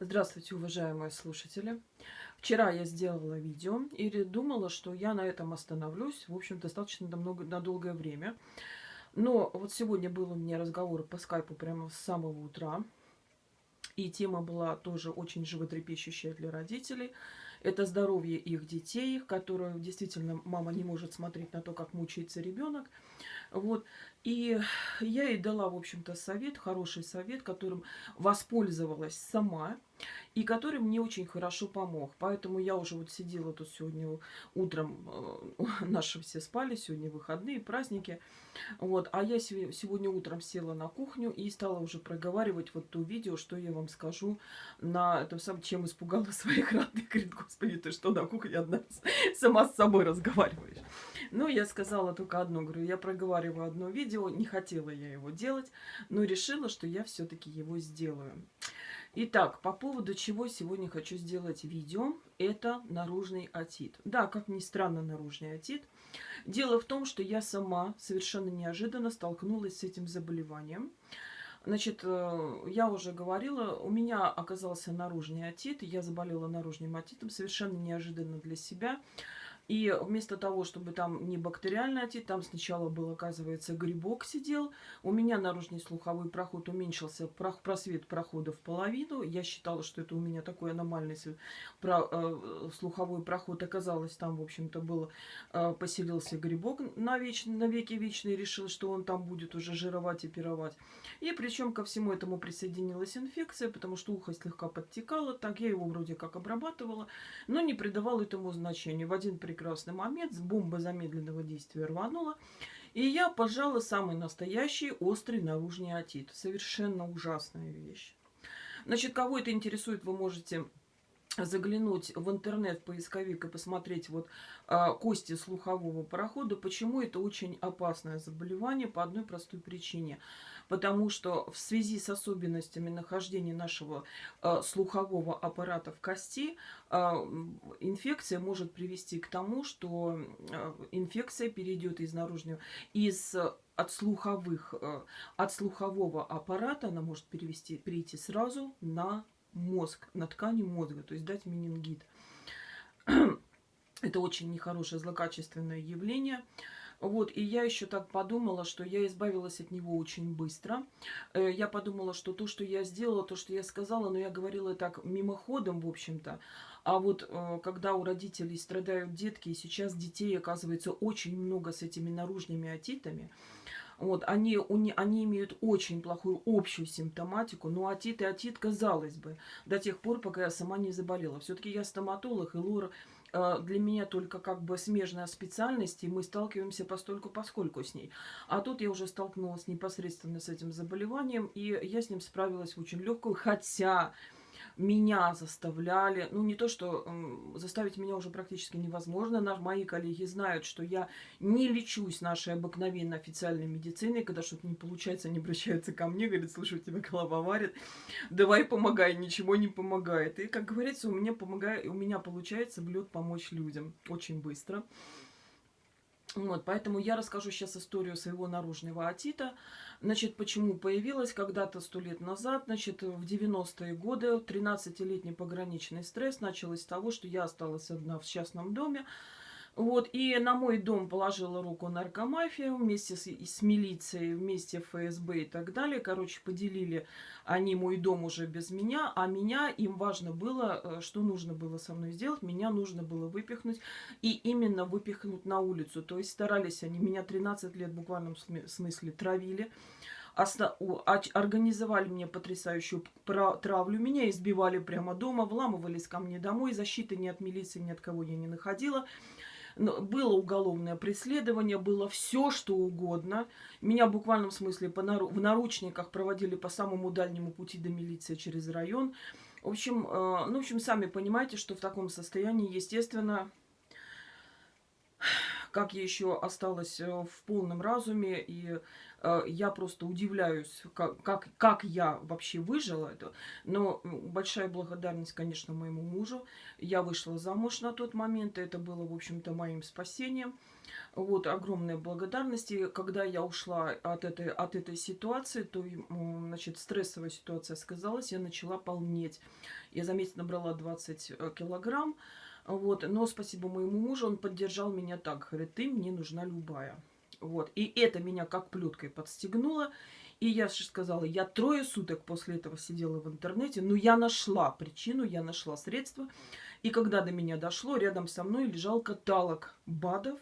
Здравствуйте, уважаемые слушатели. Вчера я сделала видео и думала, что я на этом остановлюсь, в общем, достаточно на, много, на долгое время. Но вот сегодня был у меня разговор по скайпу прямо с самого утра. И тема была тоже очень животрепещущая для родителей. Это здоровье их детей, которые действительно мама не может смотреть на то, как мучается ребенок. Вот. И я ей дала, в общем-то, совет, хороший совет, которым воспользовалась сама и который мне очень хорошо помог. Поэтому я уже вот сидела тут сегодня утром, э, наши все спали, сегодня выходные, праздники. Вот, а я сегодня утром села на кухню и стала уже проговаривать вот то видео, что я вам скажу на этом самом, чем испугала своих родных. Говорит, господи, ты что на кухне одна сама с собой разговариваешь? Ну, я сказала только одно, говорю, я проговариваю одно видео, не хотела я его делать, но решила, что я все-таки его сделаю. Итак, по поводу чего сегодня хочу сделать видео, это наружный отит. Да, как ни странно, наружный отит. Дело в том, что я сама совершенно неожиданно столкнулась с этим заболеванием. Значит, э, я уже говорила, у меня оказался наружный отит, я заболела наружным отитом совершенно неожиданно для себя. И вместо того, чтобы там не бактериальный отит, там сначала был, оказывается, грибок сидел. У меня наружный слуховой проход уменьшился, просвет прохода в половину. Я считала, что это у меня такой аномальный э, слуховой проход. Оказалось, там, в общем-то, был, э, поселился грибок на, веч, на веки вечный. Решил, что он там будет уже жировать и пировать. И причем ко всему этому присоединилась инфекция, потому что ухо слегка подтекало. Так я его вроде как обрабатывала, но не придавала этому значения. В один прекрасный момент бомба замедленного действия рванула, и я пожала самый настоящий острый наружный отит. Совершенно ужасная вещь. Значит, кого это интересует, вы можете заглянуть в интернет, поисковик и посмотреть вот а, кости слухового прохода. Почему это очень опасное заболевание? По одной простой причине – потому что в связи с особенностями нахождения нашего э, слухового аппарата в кости э, инфекция может привести к тому, что э, инфекция перейдет из наружного, из от слуховых, э, от слухового аппарата она может перевести, перейти сразу на мозг, на ткани мозга, то есть дать менингит. Это очень нехорошее злокачественное явление. Вот, и я еще так подумала, что я избавилась от него очень быстро. Э, я подумала, что то, что я сделала, то, что я сказала, но я говорила так мимоходом, в общем-то. А вот э, когда у родителей страдают детки, и сейчас детей, оказывается, очень много с этими наружными отитами, вот, они, они имеют очень плохую общую симптоматику, но отит и отит, казалось бы, до тех пор, пока я сама не заболела. Все-таки я стоматолог, и Лора Э, для меня только как бы смежная специальность, и мы сталкиваемся постольку поскольку с ней. А тут я уже столкнулась непосредственно с этим заболеванием, и я с ним справилась очень легкую, хотя меня заставляли, ну не то, что э, заставить меня уже практически невозможно, Наш, мои коллеги знают, что я не лечусь нашей обыкновенной официальной медициной, когда что-то не получается, они обращаются ко мне, говорят, слушай, у тебя голова варит, давай помогай, ничего не помогает. И, как говорится, у меня, помогает, у меня получается в лед помочь людям очень быстро. Вот, поэтому я расскажу сейчас историю своего наружного отита. Значит, почему появилась когда-то сто лет назад, значит, в 90-е годы 13-летний пограничный стресс началось с того, что я осталась одна в частном доме, вот, и на мой дом положила руку наркомафия вместе с, с милицией, вместе ФСБ и так далее. Короче, поделили они мой дом уже без меня, а меня им важно было, э, что нужно было со мной сделать. Меня нужно было выпихнуть, и именно выпихнуть на улицу. То есть старались они, меня 13 лет в буквальном смысле травили организовали мне потрясающую травлю, меня избивали прямо дома, вламывались ко мне домой, защиты ни от милиции, ни от кого я не находила было уголовное преследование, было все, что угодно. Меня в буквальном смысле по нару в наручниках проводили по самому дальнему пути до милиции через район. В общем, э, ну, в общем, сами понимаете, что в таком состоянии, естественно, как я еще осталась э, в полном разуме и я просто удивляюсь, как, как, как я вообще выжила это. Но большая благодарность, конечно, моему мужу. Я вышла замуж на тот момент, и это было, в общем-то, моим спасением. Вот, огромная благодарность. И когда я ушла от этой, от этой ситуации, то, значит, стрессовая ситуация сказалась, я начала полнеть. Я за месяц набрала 20 э, килограмм. Вот, но спасибо моему мужу, он поддержал меня так. Говорит, ты мне нужна любая. Вот, и это меня как плеткой подстегнуло. И я же сказала, я трое суток после этого сидела в интернете, но я нашла причину, я нашла средства. И когда до меня дошло, рядом со мной лежал каталог БАДов,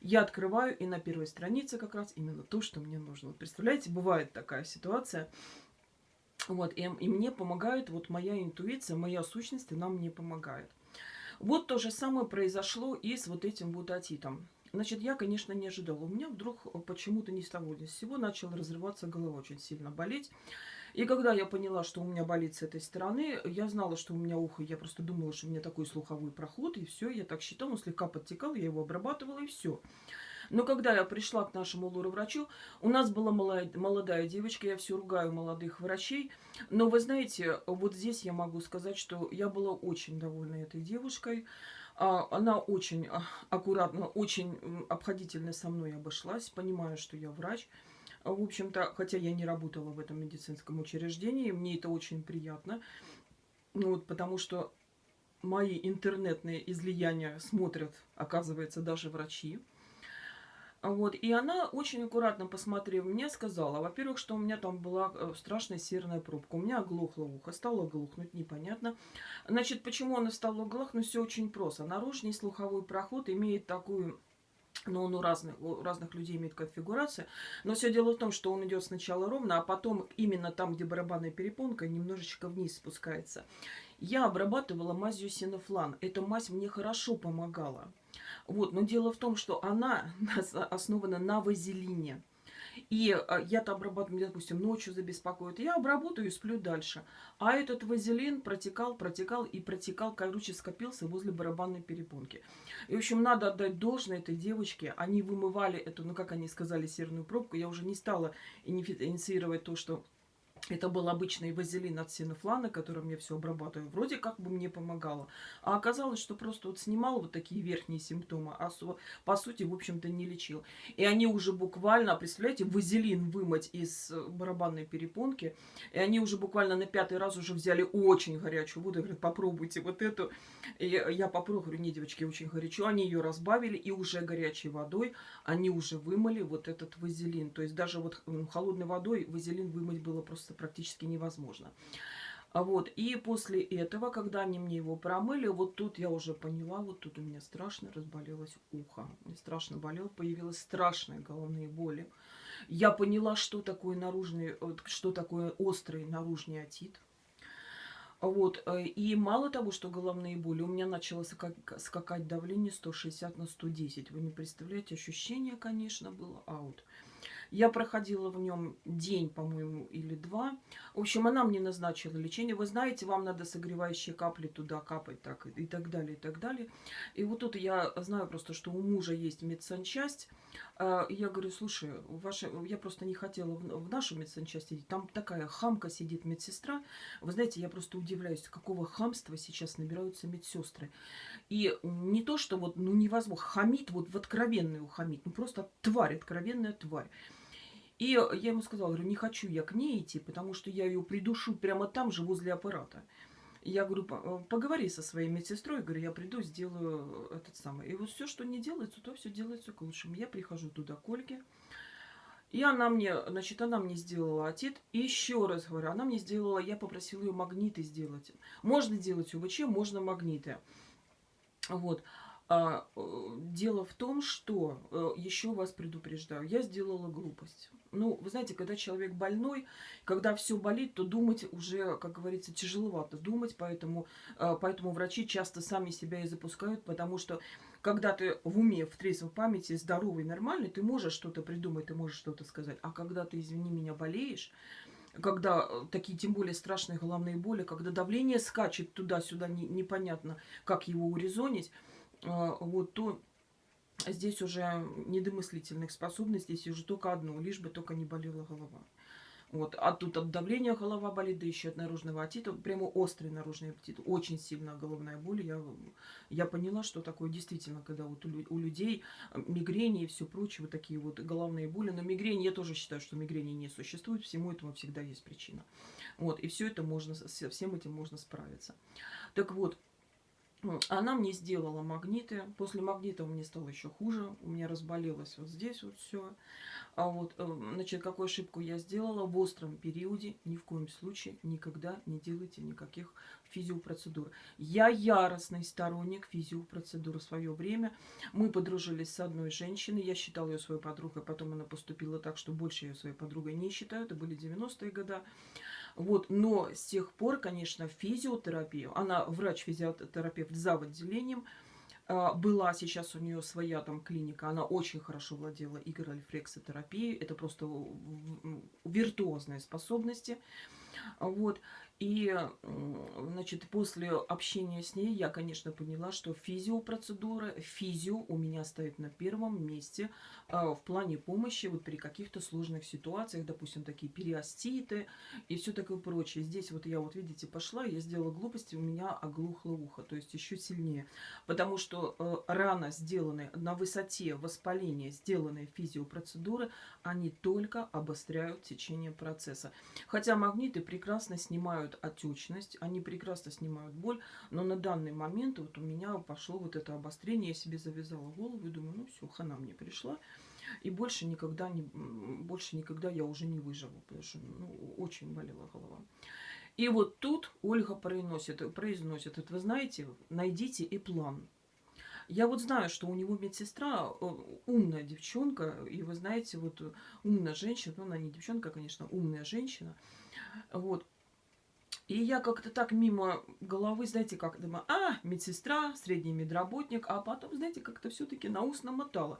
я открываю, и на первой странице как раз именно то, что мне нужно. Представляете, бывает такая ситуация. Вот, и, и мне помогает вот моя интуиция, моя сущность, она мне помогает. Вот то же самое произошло и с вот этим вот атитом. Значит, я, конечно, не ожидала. У меня вдруг почему-то ни с того ни с сего начала разрываться голова, очень сильно болеть. И когда я поняла, что у меня болит с этой стороны, я знала, что у меня ухо, я просто думала, что у меня такой слуховой проход, и все, я так считала, он слегка подтекал, я его обрабатывала, и все. Но когда я пришла к нашему лору-врачу, у нас была молодая, девочка, я все ругаю молодых врачей, но вы знаете, вот здесь я могу сказать, что я была очень довольна этой девушкой, она очень а, аккуратно, очень обходительно со мной обошлась, понимая, что я врач, в общем-то, хотя я не работала в этом медицинском учреждении, мне это очень приятно. Ну, вот, потому что мои интернетные излияния смотрят, оказывается, даже врачи. Вот, и она очень аккуратно посмотрев мне, сказала, во-первых, что у меня там была э, страшная серная пробка. У меня оглохло ухо, стало глухнуть, непонятно. Значит, почему она стала глохнуть? Все очень просто. Наружный слуховой проход имеет такую но он у разных, у разных людей имеет конфигурация. Но все дело в том, что он идет сначала ровно, а потом именно там, где барабанная перепонка, немножечко вниз спускается. Я обрабатывала мазью синофлан. Эта мазь мне хорошо помогала. Вот, но дело в том, что она основана на вазелине. И а, я-то обрабатываю, допустим, ночью забеспокоит, я обработаю и сплю дальше. А этот вазелин протекал, протекал и протекал, короче, скопился возле барабанной перепонки. И, в общем, надо отдать должное этой девочке. Они вымывали эту, ну, как они сказали, серную пробку. Я уже не стала инициировать то, что это был обычный вазелин от синофлана, которым я все обрабатываю. Вроде как бы мне помогало. А оказалось, что просто вот снимал вот такие верхние симптомы, а по сути, в общем-то, не лечил. И они уже буквально, представляете, вазелин вымыть из э, барабанной перепонки. И они уже буквально на пятый раз уже взяли очень горячую воду. Говорят, попробуйте вот эту. И я попробую, говорю, не, девочки, очень горячо. Они ее разбавили и уже горячей водой они уже вымыли вот этот вазелин. То есть даже вот холодной водой вазелин вымыть было просто просто практически невозможно. А вот, и после этого, когда они мне его промыли, вот тут я уже поняла, вот тут у меня страшно разболелось ухо. Мне страшно болело, появилась страшная головные боли. Я поняла, что такое наружный, что такое острый наружный отит. Вот, э, и мало того, что головные боли, у меня начало скакать давление 160 на 110. Вы не представляете, ощущение, конечно, было аут. Я проходила в нем день, по-моему, или два. В общем, она мне назначила лечение. Вы знаете, вам надо согревающие капли туда капать так, и так далее, и так далее. И вот тут я знаю просто, что у мужа есть медсанчасть. А, я говорю, слушай, ваша... я просто не хотела в нашу медсанчасть идти. Там такая хамка сидит медсестра. Вы знаете, я просто удивляюсь, какого хамства сейчас набираются медсестры. И не то, что вот, ну невозможно, хамит, вот в откровенную хамит. Ну просто тварь, откровенная тварь. И я ему сказала, говорю, не хочу я к ней идти, потому что я ее придушу прямо там же, возле аппарата. Я говорю, э, поговори со своей медсестрой, говорю, я приду, сделаю этот самый. И вот все, что не делается, то все делается к лучшему. Я прихожу туда к Ольге, и она мне, значит, она мне сделала отит. Еще раз говорю, она мне сделала, я попросила ее магниты сделать. Можно делать УВЧ, можно магниты. Вот. А, э, дело в том, что, э, еще вас предупреждаю, я сделала глупость. Ну, вы знаете, когда человек больной, когда все болит, то думать уже, как говорится, тяжеловато думать, поэтому, э, поэтому врачи часто сами себя и запускают, потому что когда ты в уме, в трезвой памяти, здоровый, нормальный, ты можешь что-то придумать, ты можешь что-то сказать. А когда ты, извини меня, болеешь, когда такие, тем более, страшные головные боли, когда давление скачет туда-сюда, не, непонятно, как его урезонить, вот, то здесь уже недомыслительных способностей, здесь уже только одно, лишь бы только не болела голова. Вот. А тут от давления голова болит, да еще от наружного отита. Прямо острый наружный аппетит. Очень сильная головная боль. Я, я поняла, что такое действительно, когда вот у, у людей э, мигрени и все прочее, вот такие вот головные боли. Но мигрень, я тоже считаю, что мигрени не существует. Всему этому всегда есть причина. Вот. И все это можно, со всем этим можно справиться. Так вот, она мне сделала магниты. После магнита мне стало еще хуже. У меня разболелось вот здесь вот все. А вот, э, значит, какую ошибку я сделала в остром периоде, ни в коем случае никогда не делайте никаких физиопроцедур. Я яростный сторонник физиопроцедур в свое время. Мы подружились с одной женщиной, я считала ее своей подругой, потом она поступила так, что больше ее своей подругой не считаю, это были 90-е годы. Вот, но с тех пор, конечно, физиотерапию, она врач-физиотерапевт за отделением, а, была сейчас у нее своя там клиника, она очень хорошо владела игрорефлексотерапией, это просто виртуозные способности. Вот. И, значит, после общения с ней я, конечно, поняла, что физиопроцедура, физио у меня стоит на первом месте э, в плане помощи вот при каких-то сложных ситуациях, допустим, такие периоститы и все такое прочее. Здесь вот я вот, видите, пошла, я сделала глупости, у меня оглухло ухо, то есть еще сильнее. Потому что э, рано сделанные, на высоте воспаления сделанные физиопроцедуры, они только обостряют течение процесса. Хотя магниты прекрасно снимают снимают отечность, они прекрасно снимают боль, но на данный момент вот у меня пошло вот это обострение, я себе завязала голову и думаю, ну все, хана мне пришла. И больше никогда, не, больше никогда я уже не выживу, потому что ну, очень болела голова. И вот тут Ольга произносит, произносит, это вы знаете, найдите и план. Я вот знаю, что у него медсестра э, умная девчонка, и вы знаете, вот умная женщина, ну она не девчонка, конечно, умная женщина, вот, и я как-то так мимо головы, знаете, как думаю, а, медсестра, средний медработник, а потом, знаете, как-то все-таки на ус намотала.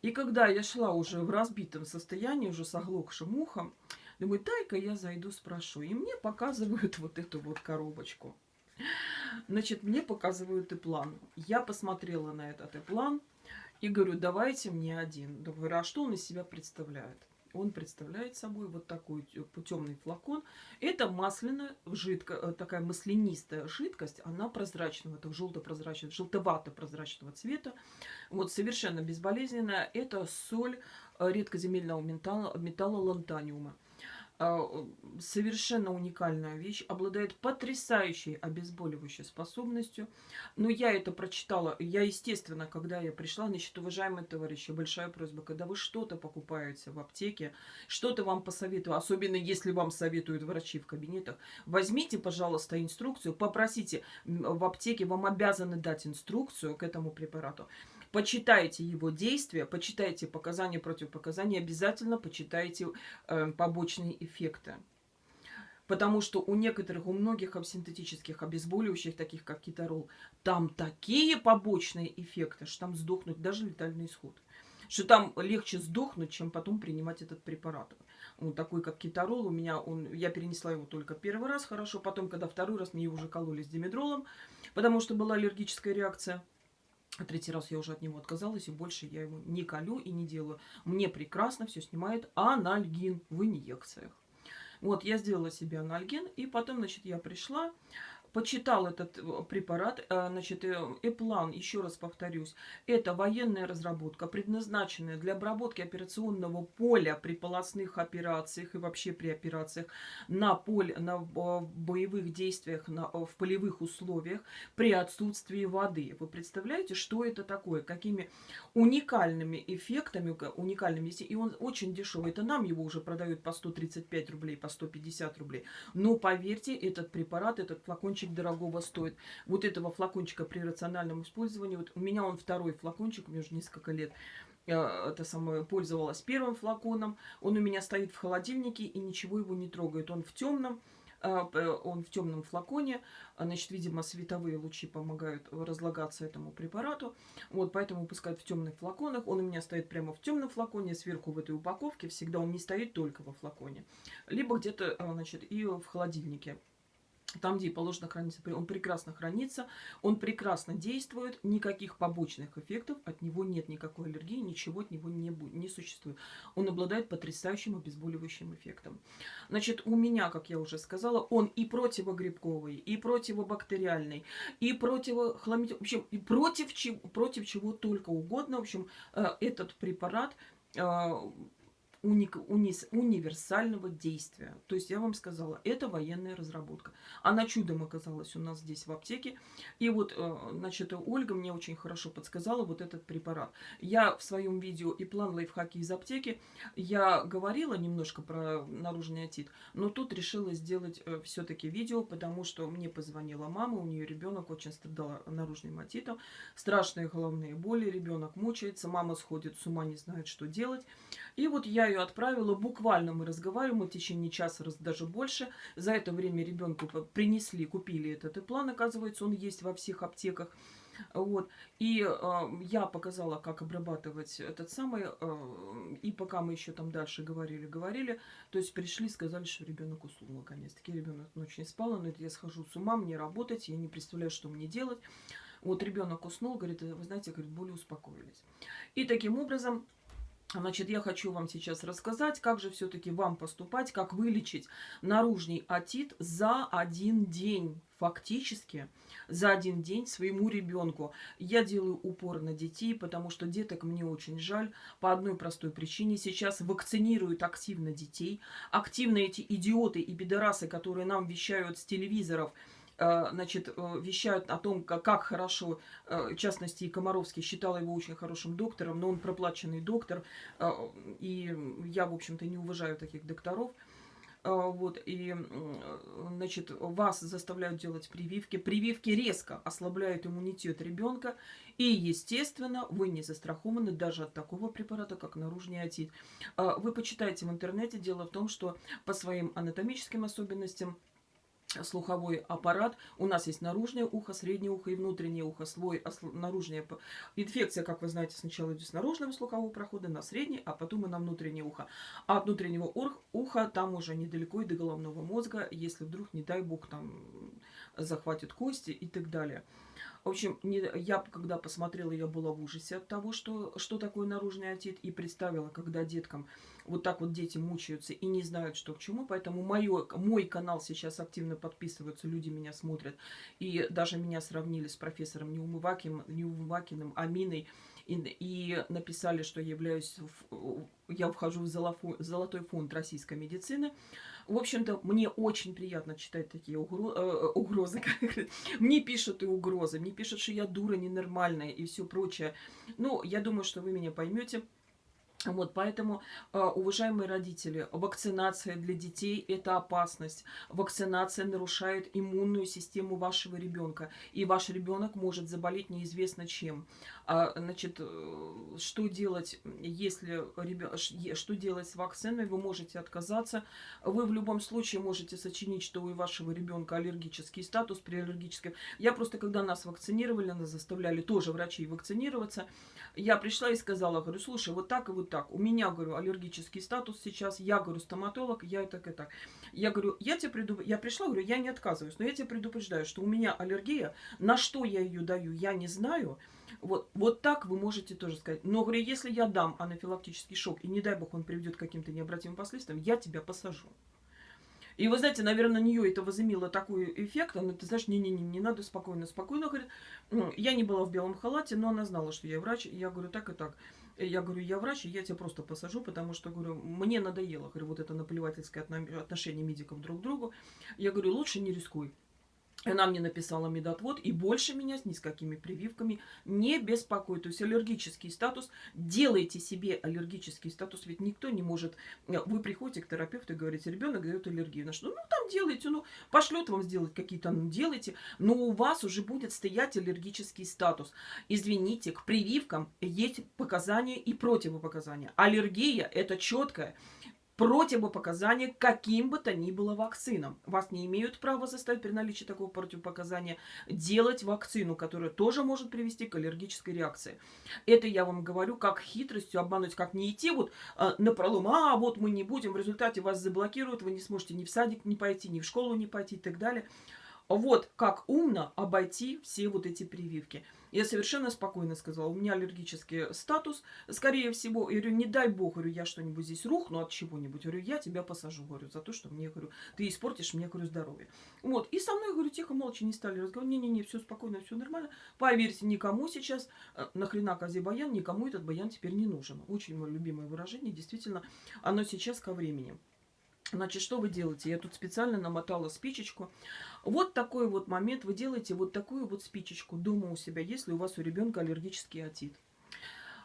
И когда я шла уже в разбитом состоянии, уже с оглохшим ухом, думаю, дай-ка я зайду, спрошу. И мне показывают вот эту вот коробочку. Значит, мне показывают и план. Я посмотрела на этот и план и говорю, давайте мне один. Говорю, а что он из себя представляет? Он представляет собой вот такой темный флакон. Это масляная, жидкая, э, такая маслянистая жидкость. Она прозрачного, это желто-прозрачного, желтовато-прозрачного цвета. Вот совершенно безболезненная. Это соль э, редкоземельного металла, металла лантаниума. А, совершенно уникальная вещь, обладает потрясающей обезболивающей способностью. Но я это прочитала, я, естественно, когда я пришла, значит, уважаемые товарищи, большая просьба, когда вы что-то покупаете в аптеке, что-то вам посоветую, особенно если вам советуют врачи в кабинетах, возьмите, пожалуйста, инструкцию, попросите в аптеке, вам обязаны дать инструкцию к этому препарату. Почитайте его действия, почитайте показания, противопоказания, обязательно почитайте э, побочные эффекты. Потому что у некоторых, у многих синтетических обезболивающих, таких как китарол, там такие побочные эффекты, что там сдохнуть даже летальный исход. Что там легче сдохнуть, чем потом принимать этот препарат. Он такой, как китарол, у меня он, я перенесла его только первый раз хорошо, потом, когда второй раз мне его уже кололи с димедролом, потому что была аллергическая реакция. Третий раз я уже от него отказалась, и больше я его не колю и не делаю. Мне прекрасно все снимает анальгин в инъекциях. Вот, я сделала себе анальгин, и потом, значит, я пришла, почитал этот э, препарат, э, значит, э, Эплан, еще раз повторюсь, это военная разработка, предназначенная для обработки операционного поля при полостных операциях и вообще при операциях на поле, на боевых действиях, на, в полевых условиях при отсутствии воды. Вы представляете, что это такое? Какими уникальными эффектами, уникальными, и он очень дешевый. Это нам его уже продают по 135 рублей, по 150 рублей. Но поверьте, этот препарат, этот флакончик флакончик дорогого стоит. Вот этого флакончика при рациональном использовании, вот у меня он второй флакончик, меня уже несколько лет, это самое, пользовалась первым флаконом. Он у меня стоит в холодильнике и ничего его не трогает. Он в темном, а, он в темном флаконе, значит, видимо, световые лучи помогают разлагаться этому препарату, вот, поэтому выпускают в темных флаконах, он у меня стоит прямо в темном флаконе, сверху в этой упаковке, всегда он не стоит только во флаконе, либо где-то, а, значит, и в холодильнике. Там, где положено храниться, он прекрасно хранится, он прекрасно действует, никаких побочных эффектов, от него нет никакой аллергии, ничего от него не, будет, не существует. Он обладает потрясающим обезболивающим эффектом. Значит, у меня, как я уже сказала, он и противогрибковый, и противобактериальный, и противохламидиальный, в общем, и против чего, против чего только угодно. В общем, э, этот препарат уник, унис, универсального действия. То есть я вам сказала, это военная разработка. Она чудом оказалась у нас здесь в аптеке. И вот, э, значит, Ольга мне очень хорошо подсказала вот этот препарат. Я в своем видео и план лайфхаки из аптеки, я говорила немножко про наружный отит, но тут решила сделать э, все-таки видео, потому что мне позвонила мама, у нее ребенок очень страдал наружным отитом, страшные головные боли, ребенок мучается, мама сходит с ума, не знает, что делать. И вот я ее отправила, буквально мы разговариваем в течение часа, даже больше. За это время ребенку принесли, купили этот план, оказывается, он есть во всех аптеках. Вот. И э, я показала, как обрабатывать этот самый. Э, и пока мы еще там дальше говорили, говорили, то есть пришли, сказали, что ребенок уснул наконец-таки. Ребенок ночью не спал, но я схожу с ума, мне работать, я не представляю, что мне делать. Вот ребенок уснул, говорит, вы знаете, говорит, более успокоились. И таким образом Значит, я хочу вам сейчас рассказать, как же все-таки вам поступать, как вылечить наружный отит за один день, фактически за один день своему ребенку. Я делаю упор на детей, потому что деток мне очень жаль по одной простой причине. Сейчас вакцинируют активно детей. Активно эти идиоты и пидорасы, которые нам вещают с телевизоров – значит, э, вещают о том, как, хорошо, э, в частности, и Комаровский считал его очень хорошим доктором, но он проплаченный доктор, и я, в общем-то, не уважаю таких докторов. Вот, и, значит, вас заставляют делать прививки. Прививки резко ослабляют иммунитет ребенка. И, естественно, вы не застрахованы даже от такого препарата, как наружный отит. Вы почитайте в интернете. Дело в том, что по своим анатомическим особенностям слуховой аппарат. У нас есть наружное ухо, среднее ухо и внутреннее ухо. Слой наружная инфекция, как вы знаете, сначала идет с наружного слухового прохода на средний, а потом и на внутреннее ухо. А от внутреннего уха там уже недалеко и до головного мозга, если вдруг, не дай бог, там захватит кости и так далее. В общем, не, я когда посмотрела, я была в ужасе от того, что, что такое наружный отит, и представила, когда деткам вот так вот дети мучаются и не знают, что к чему. Поэтому моё, мой канал сейчас активно подписываются, люди меня смотрят. И даже меня сравнили с профессором Неумывакиным, Неумывакиным Аминой. И, и написали, что являюсь, я вхожу в золотой фонд российской медицины. В общем-то, мне очень приятно читать такие угро э, угрозы. мне пишут и угрозы, мне пишут, что я дура ненормальная и все прочее. Ну, я думаю, что вы меня поймете. Вот, поэтому, а, уважаемые родители, вакцинация для детей – это опасность. Вакцинация нарушает иммунную систему вашего ребенка, и ваш ребенок может заболеть неизвестно чем. А, значит, э, что делать, если что делать с вакциной? Вы можете отказаться. Вы в любом случае можете сочинить, что у вашего ребенка аллергический статус при аллергическом. Я просто, когда нас вакцинировали, нас заставляли тоже врачей вакцинироваться, я пришла и сказала, говорю, слушай, вот так и вот так. У меня, говорю, аллергический статус сейчас. Я, говорю, стоматолог, я и так, и так. Я говорю, я тебе преду... Я пришла, говорю, я не отказываюсь, но я тебя предупреждаю, что у меня аллергия. На что я ее даю, я не знаю. Вот, вот так вы можете тоже сказать. Но, говорю, если я дам анафилактический шок, и не дай бог он приведет к каким-то необратимым последствиям, я тебя посажу. И вы знаете, наверное, на нее это возымело такой эффект. Она, ты знаешь, не-не-не, не надо, спокойно, спокойно. Говорит, ну, я не была в белом халате, но она знала, что я врач. Я говорю, так и так. Я говорю, я врач, и я тебя просто посажу, потому что, говорю, мне надоело, говорю, вот это наплевательское отношение медиков друг к другу. Я говорю, лучше не рискуй. Она мне написала медотвод, и больше меня ни с какими прививками не беспокоит. То есть аллергический статус, делайте себе аллергический статус, ведь никто не может... Вы приходите к терапевту и говорите, ребенок дает аллергию. На что? Ну, там делайте, ну, пошлет вам сделать какие-то, ну, делайте. Но у вас уже будет стоять аллергический статус. Извините, к прививкам есть показания и противопоказания. Аллергия – это четкое противопоказания каким бы то ни было вакцинам. Вас не имеют права заставить при наличии такого противопоказания делать вакцину, которая тоже может привести к аллергической реакции. Это я вам говорю как хитростью обмануть, как не идти вот э, на пролом, а вот мы не будем, в результате вас заблокируют, вы не сможете ни в садик не пойти, ни в школу не пойти и так далее. Вот как умно обойти все вот эти прививки. Я совершенно спокойно сказала, у меня аллергический статус, скорее всего, я говорю, не дай бог, говорю, я что-нибудь здесь рухну от чего-нибудь, говорю, я тебя посажу, говорю, за то, что мне, говорю, ты испортишь мне, говорю, здоровье. Вот, и со мной, говорю, тихо, молча не стали разговаривать, не-не-не, все спокойно, все нормально. Поверьте, никому сейчас, э, нахрена козе баян, никому этот баян теперь не нужен. Очень мое любимое выражение, действительно, оно сейчас ко времени. Значит, что вы делаете? Я тут специально намотала спичечку. Вот такой вот момент. Вы делаете вот такую вот спичечку дома у себя, если у вас у ребенка аллергический отит.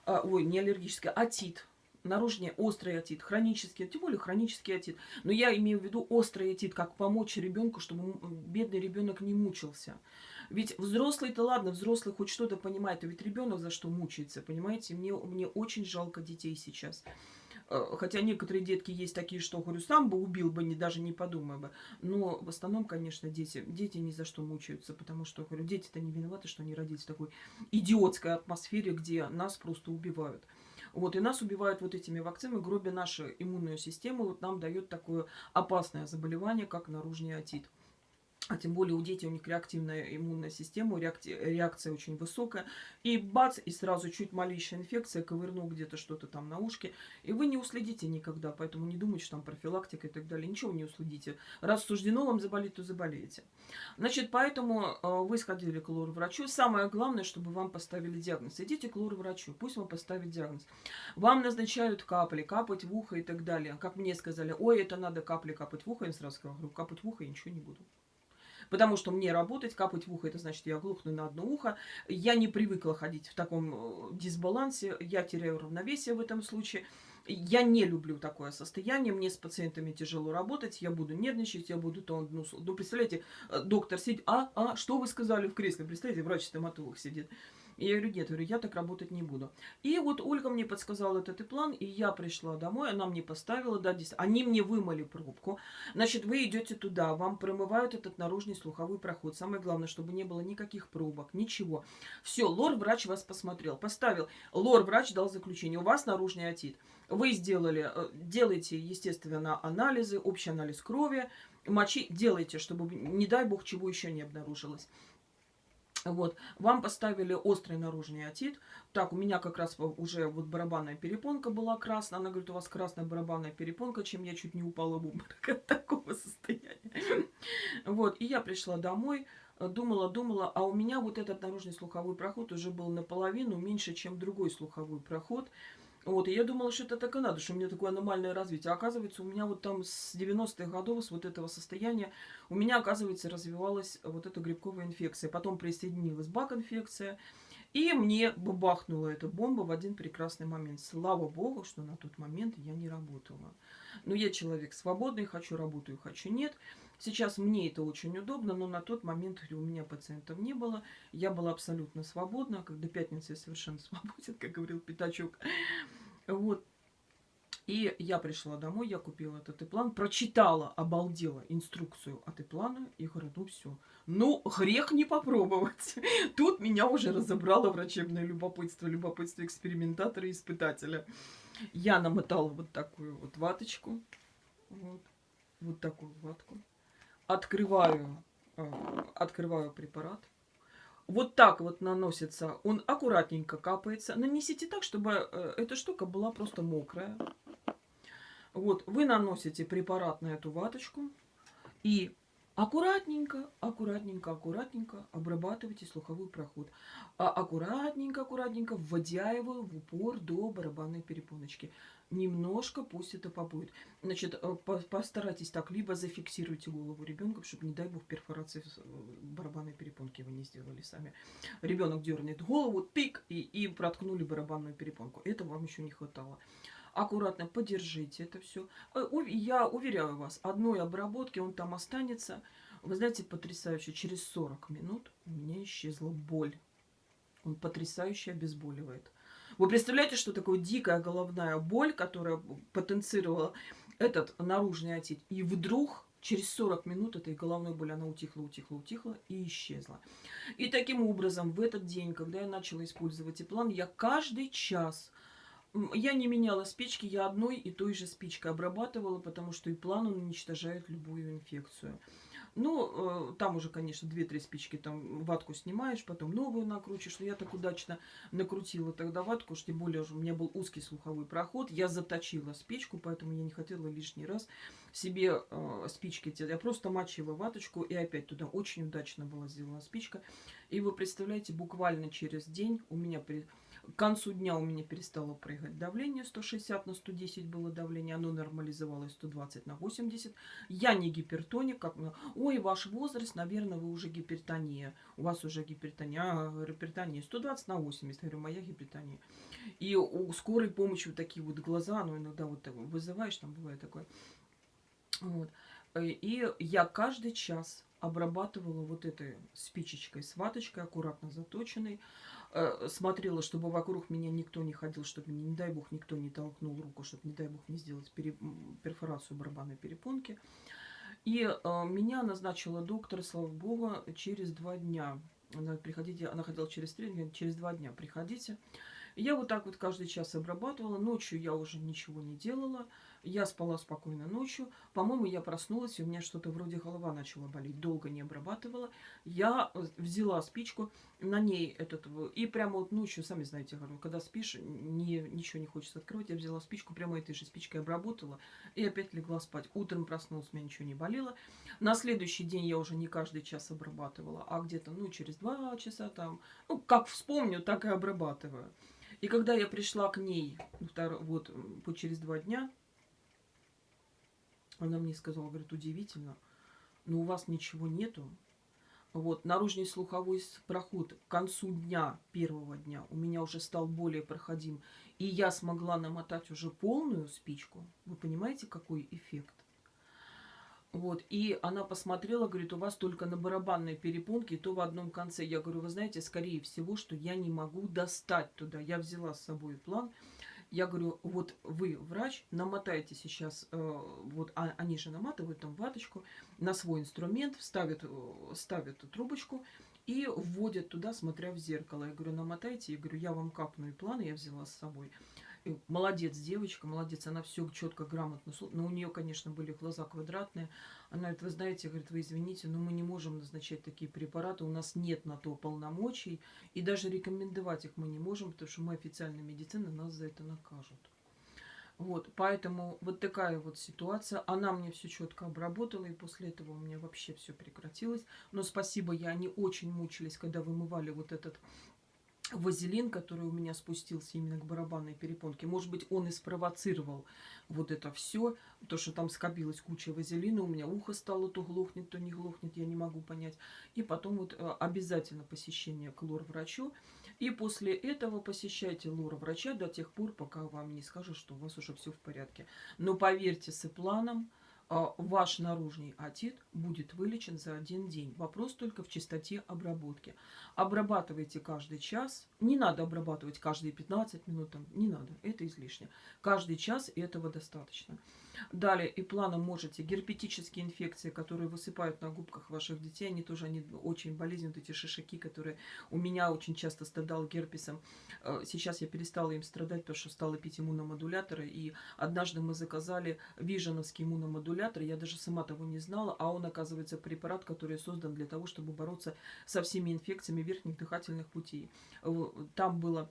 А, ой, не аллергический, отит. Наружный острый отит, хронический, тем более хронический отит. Но я имею в виду острый отит, как помочь ребенку, чтобы бедный ребенок не мучился. Ведь взрослый-то ладно, взрослый хоть что-то понимает, а ведь ребенок за что мучается, понимаете? Мне, мне очень жалко детей сейчас. Э, хотя некоторые детки есть такие, что, говорю, сам бы убил бы, не, даже не подумая бы. Но в основном, конечно, дети, дети ни за что мучаются, потому что, говорю, дети-то не виноваты, что они родились в такой идиотской атмосфере, где нас просто убивают. Вот, и нас убивают вот этими вакцинами, гробя нашу иммунную систему, вот нам дает такое опасное заболевание, как наружный отит а тем более у детей у них реактивная иммунная система, реакция, очень высокая. И бац, и сразу чуть малейшая инфекция, ковырнул где-то что-то там на ушке. И вы не уследите никогда, поэтому не думайте, что там профилактика и так далее. Ничего не уследите. Раз суждено вам заболеть, то заболеете. Значит, поэтому э, вы сходили к лор-врачу. Самое главное, чтобы вам поставили диагноз. Идите к лор-врачу, пусть вам поставит диагноз. Вам назначают капли, капать в ухо и так далее. Как мне сказали, ой, это надо капли капать в ухо. Я сразу сказала, капать в ухо я ничего не буду. Потому что мне работать, капать в ухо, это значит, я глухну на одно ухо. Я не привыкла ходить в таком э, дисбалансе, я теряю равновесие в этом случае. Я не люблю такое состояние, мне с пациентами тяжело работать, я буду нервничать, я буду то, ну, ну представляете, э, доктор сидит, а, а, что вы сказали в кресле, представляете, врач-стоматолог сидит. Я говорю, нет, говорю, я так работать не буду. И вот Ольга мне подсказала этот план, и я пришла домой, она мне поставила, да, здесь, они мне вымыли пробку. Значит, вы идете туда, вам промывают этот наружный слуховой проход. Самое главное, чтобы не было никаких пробок, ничего. Все, лор-врач вас посмотрел, поставил. Лор-врач дал заключение, у вас наружный отит. Вы сделали, э, делаете, естественно, анализы, общий анализ крови, мочи, делайте, чтобы, не дай бог, чего еще не обнаружилось. Вот, вам поставили острый наружный отит. Так, у меня как раз уже вот барабанная перепонка была красная. Она говорит, у вас красная барабанная перепонка, чем я чуть не упала в обморок от такого состояния. Вот, и я пришла домой, думала, думала, а у меня вот этот наружный слуховой проход уже был наполовину меньше, чем другой слуховой проход. Вот, и я думала, что это так и надо, что у меня такое аномальное развитие. А оказывается, у меня вот там с 90-х годов, с вот этого состояния, у меня, оказывается, развивалась вот эта грибковая инфекция. Потом присоединилась бак-инфекция. И мне бабахнула эта бомба в один прекрасный момент. Слава богу, что на тот момент я не работала. Но я человек свободный, хочу работаю, хочу нет. Сейчас мне это очень удобно, но на тот момент у меня пациентов не было. Я была абсолютно свободна. Когда пятница я совершенно свободен, как говорил Пятачок. Вот. И я пришла домой, я купила этот план, прочитала, обалдела инструкцию от плана и говорю, ну все. Ну, грех не попробовать. Тут меня уже разобрало врачебное любопытство, любопытство экспериментатора и испытателя. Я намотала вот такую вот ваточку. Вот, вот такую ватку. Открываю, э, открываю препарат. Вот так вот наносится. Он аккуратненько капается. Нанесите так, чтобы э, эта штука была просто мокрая. Вот, вы наносите препарат на эту ваточку и аккуратненько, аккуратненько, аккуратненько обрабатывайте слуховой проход. А аккуратненько, аккуратненько вводя его в упор до барабанной перепоночки. Немножко пусть это побудет. Значит, э, постарайтесь так, либо зафиксируйте голову ребенка, чтобы, не дай бог, перфорации э, барабанной перепонки вы не сделали сами. Ребенок дернет голову, тык, и, и проткнули барабанную перепонку. Это вам еще не хватало аккуратно подержите это все. Э, я уверяю вас, одной обработки он там останется. Вы знаете, потрясающе, через 40 минут у меня исчезла боль. Он потрясающе обезболивает. Вы представляете, что такое дикая головная боль, которая потенцировала этот наружный отит. И вдруг через 40 минут этой головной боли она утихла, утихла, утихла и исчезла. И таким образом в этот день, когда я начала использовать план, я каждый час я не меняла спички, я одной и той же спичкой обрабатывала, потому что и план он уничтожает любую инфекцию. Ну, э, там уже, конечно, 2-3 спички, там ватку снимаешь, потом новую накручиваешь. Но я так удачно накрутила тогда ватку, что тем более у меня был узкий слуховой проход. Я заточила спичку, поэтому я не хотела лишний раз себе э, спички делать. Я просто мочила ваточку и опять туда очень удачно была сделана спичка. И вы представляете, буквально через день у меня при к концу дня у меня перестало прыгать давление, 160 на 110 было давление, оно нормализовалось 120 на 80. Я не гипертоник, как ой, ваш возраст, наверное, вы уже гипертония, у вас уже гипертония, а, гипертония 120 на 80, говорю, моя гипертония. И у скорой помощи вот такие вот глаза, ну иногда вот вызываешь, там бывает такое. Вот. И я каждый час обрабатывала вот этой спичечкой с ваточкой, аккуратно заточенной. Э, смотрела, чтобы вокруг меня никто не ходил, чтобы, не дай бог, никто не толкнул руку, чтобы, не дай бог, не сделать пере... перфорацию барабанной перепонки. И э, меня назначила доктор, слава богу, через два дня. Она, приходите, она ходила через три дня, через два дня приходите. Я вот так вот каждый час обрабатывала. Ночью я уже ничего не делала. Я спала спокойно ночью. По-моему, я проснулась, и у меня что-то вроде голова начала болеть. Долго не обрабатывала. Я э, взяла спичку, на ней этот... И прямо вот ночью, сами знаете, говорю, когда спишь, не, ничего не хочется открывать. Я взяла спичку, прямо этой же спичкой обработала. И опять легла спать. Утром проснулась, у меня ничего не болело. На следующий день я уже не каждый час обрабатывала, а где-то, ну, через два часа там... Ну, как вспомню, так и обрабатываю. И когда я пришла к ней, вот, через два дня, она мне сказала, говорит, удивительно, но у вас ничего нету. Вот, наружный слуховой проход к концу дня, первого дня, у меня уже стал более проходим. И я смогла намотать уже полную спичку. Вы понимаете, какой эффект? Вот, и она посмотрела, говорит, у вас только на барабанной перепонке, то в одном конце. Я говорю, вы знаете, скорее всего, что я не могу достать туда. Я взяла с собой план. Я говорю, вот вы, врач, намотайте сейчас, э, вот а, они же наматывают там ваточку на свой инструмент, ставят, э, ставят трубочку и вводят туда, смотря в зеркало. Я говорю, намотайте. Я говорю, я вам капну и план, я взяла с собой. Молодец девочка, молодец, она все четко, грамотно. Но у нее, конечно, были глаза квадратные. Она говорит, вы знаете, говорит, вы извините, но мы не можем назначать такие препараты, у нас нет на то полномочий, и даже рекомендовать их мы не можем, потому что мы официальная медицина, нас за это накажут. Вот, поэтому вот такая вот ситуация. Она мне все четко обработала, и после этого у меня вообще все прекратилось. Но спасибо, я они очень мучились, когда вымывали вот этот вазелин, который у меня спустился именно к барабанной перепонке. Может быть, он и спровоцировал вот это все, то, что там скопилась куча вазелина, у меня ухо стало то глохнет, то не глохнет, я не могу понять. И потом вот э, обязательно посещение к лор-врачу. И после этого посещайте лор-врача до тех пор, пока вам не скажут, что у вас уже все в порядке. Но поверьте, с планом ваш наружный отит будет вылечен за один день. Вопрос только в чистоте обработки. Обрабатывайте каждый час. Не надо обрабатывать каждые 15 минут, там, не надо, это излишне. Каждый час этого достаточно. Далее и планом можете герпетические инфекции, которые высыпают на губках ваших детей, они тоже они очень болезненные, эти шишаки, которые у меня очень часто страдал герпесом. Э, сейчас я перестала им страдать, потому что стала пить иммуномодуляторы, и однажды мы заказали виженовский иммуномодулятор, я даже сама того не знала, а он, оказывается, препарат, который создан для того, чтобы бороться со всеми инфекциями верхних дыхательных путей. Там было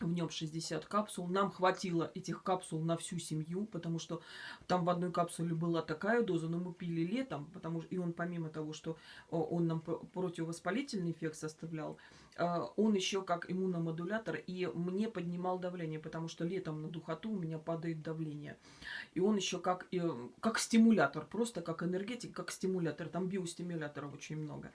в нем 60 капсул. Нам хватило этих капсул на всю семью, потому что там в одной капсуле была такая доза, но мы пили летом, потому что и он помимо того, что он нам противовоспалительный эффект составлял, он еще как иммуномодулятор и мне поднимал давление, потому что летом на духоту у меня падает давление. И он еще как, как стимулятор, просто как энергетик, как стимулятор. Там биостимуляторов очень много.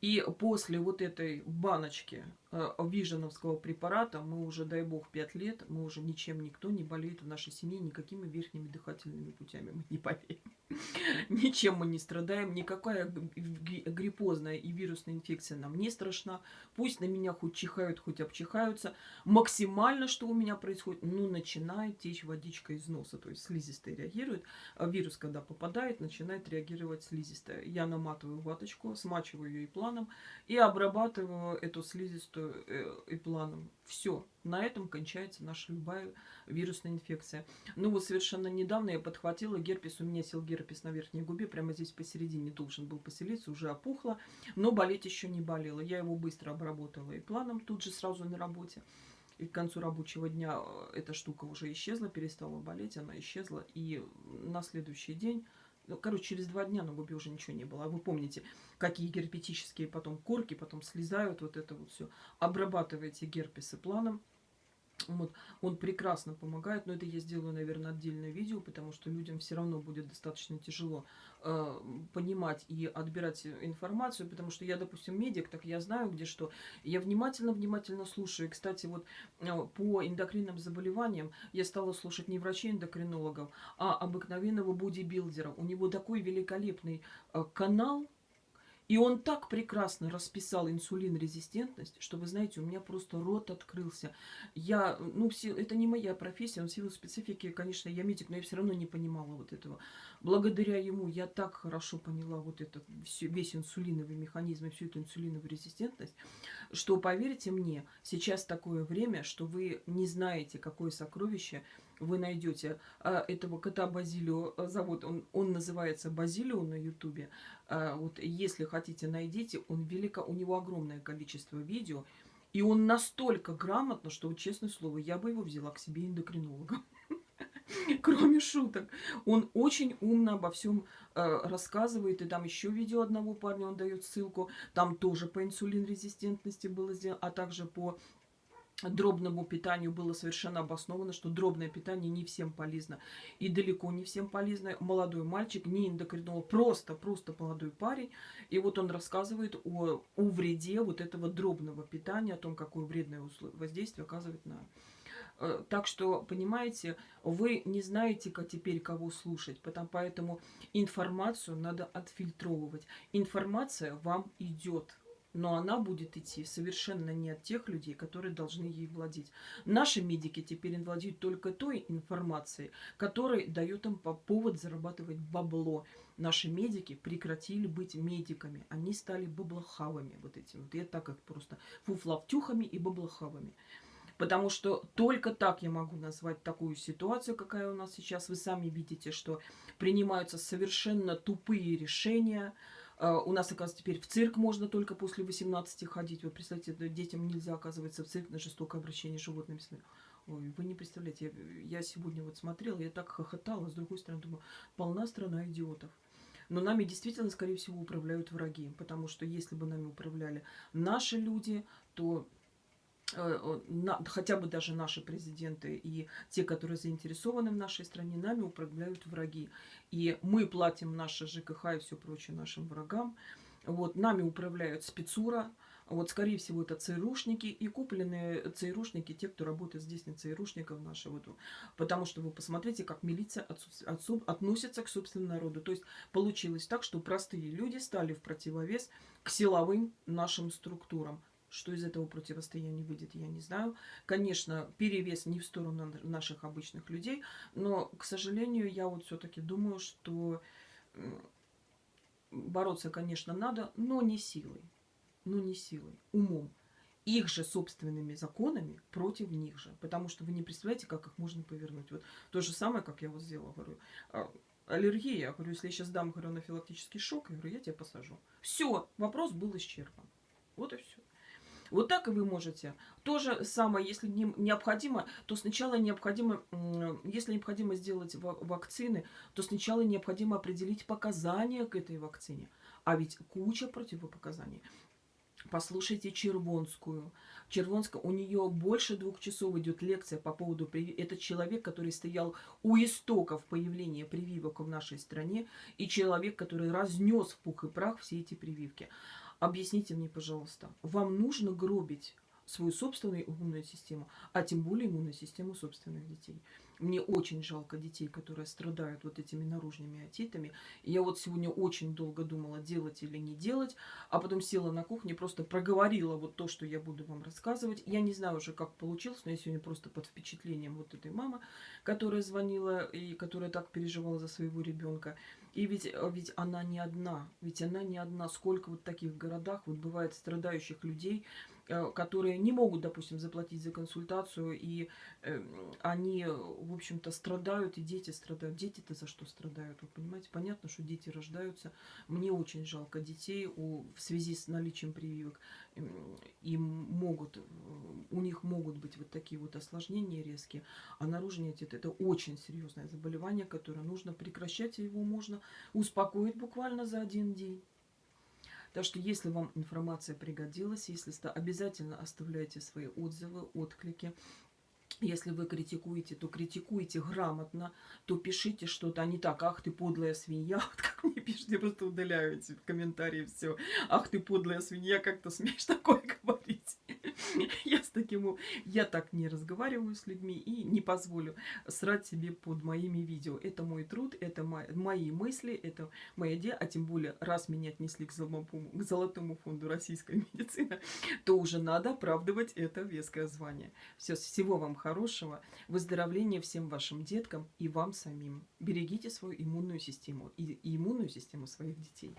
И после вот этой баночки э, виженовского препарата мы уже, дай бог, 5 лет, мы уже ничем никто не болеет в нашей семье, никакими верхними дыхательными путями, мы не поверим. Ничем мы не страдаем, никакая гриппозная и вирусная инфекция нам не страшна. Пусть на меня хоть чихают, хоть обчихаются. Максимально, что у меня происходит, ну, начинает течь водичка из носа, то есть слизистая реагирует. А вирус, когда попадает, начинает реагировать слизистая. Я наматываю ваточку, смачиваю ее и планом и обрабатываю эту слизистую работаю э, и планом. Все, на этом кончается наша любая вирусная инфекция. Ну вот совершенно недавно я подхватила герпес, у меня сел герпес на верхней губе, прямо здесь посередине должен был поселиться, уже опухло, но болеть еще не болело. Я его быстро обработала и планом тут же сразу на работе. И к концу рабочего дня э, эта штука уже исчезла, перестала болеть, она исчезла. И на следующий день ну, короче, через два дня на губе уже ничего не было. А вы помните, какие герпетические потом корки потом слезают, вот это вот все. Обрабатываете герпесы планом. Вот, он прекрасно помогает, но это я сделаю, наверное, отдельное видео, потому что людям все равно будет достаточно тяжело э, понимать и отбирать информацию, потому что я, допустим, медик, так я знаю, где что. Я внимательно-внимательно слушаю. И, кстати, вот э, по эндокринным заболеваниям я стала слушать не врачей-эндокринологов, а обыкновенного бодибилдера. У него такой великолепный э, канал, и он так прекрасно расписал инсулин-резистентность, что, вы знаете, у меня просто рот открылся. Я, ну, все, это не моя профессия, он в силу специфики, конечно, я медик, но я все равно не понимала вот этого. Благодаря ему я так хорошо поняла вот это, все, весь инсулиновый механизм и всю эту инсулиновую резистентность, что, поверьте мне, сейчас такое время, что вы не знаете, какое сокровище вы найдете а, этого кота Базилио, а, зовут, он, он называется Базилио на ютубе. А, вот если хотите, найдите, он велико, у него огромное количество видео, и он настолько грамотно, что, честное слово, я бы его взяла к себе эндокринологом. Кроме шуток. Он очень умно обо всем э, рассказывает. И там еще видео одного парня, он дает ссылку. Там тоже по инсулин-резистентности было сделано, а также по дробному питанию было совершенно обосновано, что дробное питание не всем полезно. И далеко не всем полезно. Молодой мальчик, не эндокринолог, просто, просто молодой парень. И вот он рассказывает о, о вреде вот этого дробного питания, о том, какое вредное воздействие оказывает на... Э, так что, понимаете, вы не знаете как теперь, кого слушать, потому, поэтому информацию надо отфильтровывать. Информация вам идет но она будет идти совершенно не от тех людей, которые должны ей владеть. Наши медики теперь владеют только той информацией, которая дает им по повод зарабатывать бабло. Наши медики прекратили быть медиками, они стали баблохавами вот этими. Вот я так их просто фуфлавтюхами и баблохавами. Потому что только так я могу назвать такую ситуацию, какая у нас сейчас. Вы сами видите, что принимаются совершенно тупые решения, у нас, оказывается, теперь в цирк можно только после 18 ходить. Вы представляете, детям нельзя, оказывается, в цирк на жестокое обращение с животными. Ой, вы не представляете, я, я сегодня вот смотрела, я так хохотала, с другой стороны, думаю, полна страна идиотов. Но нами действительно, скорее всего, управляют враги, потому что если бы нами управляли наши люди, то хотя бы даже наши президенты и те, которые заинтересованы в нашей стране, нами управляют враги. И мы платим наши ЖКХ и все прочее нашим врагам. Вот, нами управляют спецура, вот, скорее всего, это ЦРУшники и купленные ЦРУшники, те, кто работает здесь на ЦРУшников нашего. Потому что вы посмотрите, как милиция относится к собственному народу. То есть получилось так, что простые люди стали в противовес к силовым нашим структурам. Что из этого противостояния выйдет, я не знаю. Конечно, перевес не в сторону наших обычных людей, но, к сожалению, я вот все-таки думаю, что бороться, конечно, надо, но не силой. Но не силой, умом. Их же собственными законами против них же. Потому что вы не представляете, как их можно повернуть. Вот то же самое, как я вот сделала, говорю. А, аллергия, я говорю, если я сейчас дам говорю, анафилактический шок, я говорю, я тебя посажу. Все, вопрос был исчерпан. Вот так и вы можете. То же самое, если необходимо, то сначала необходимо, если необходимо сделать вакцины, то сначала необходимо определить показания к этой вакцине. А ведь куча противопоказаний. Послушайте Червонскую. Червонская, у нее больше двух часов идет лекция по поводу прививок. Это человек, который стоял у истоков появления прививок в нашей стране, и человек, который разнес в пух и прах все эти прививки. Объясните мне, пожалуйста, вам нужно гробить свою собственную иммунную систему, а тем более иммунную систему собственных детей. Мне очень жалко детей, которые страдают вот этими наружными отитами. Я вот сегодня очень долго думала, делать или не делать, а потом села на кухне, просто проговорила вот то, что я буду вам рассказывать. Я не знаю уже, как получилось, но я сегодня просто под впечатлением вот этой мамы, которая звонила и которая так переживала за своего ребенка. И ведь, ведь она не одна, ведь она не одна. Сколько вот таких городах вот бывает страдающих людей, которые не могут, допустим, заплатить за консультацию, и э, они, в общем-то, страдают, и дети страдают. Дети-то за что страдают, вы понимаете? Понятно, что дети рождаются. Мне очень жалко детей у, в связи с наличием прививок. Им могут, у них могут быть вот такие вот осложнения резкие, а наружный отит – это очень серьезное заболевание, которое нужно прекращать, его можно успокоить буквально за один день. Так что, если вам информация пригодилась, если обязательно оставляйте свои отзывы, отклики. Если вы критикуете, то критикуйте грамотно, то пишите что-то, а не так, ах ты подлая свинья, вот как мне пишут, просто удаляю эти комментарии, все, ах ты подлая свинья, как ты смеешь такое говорить. Я с таким, я так не разговариваю с людьми и не позволю срать себе под моими видео. Это мой труд, это мои мысли, это моя идея, а тем более, раз меня отнесли к золотому, к золотому фонду российской медицины, то уже надо оправдывать это веское звание. Все, всего вам хорошего, выздоровления всем вашим деткам и вам самим. Берегите свою иммунную систему и иммунную систему своих детей.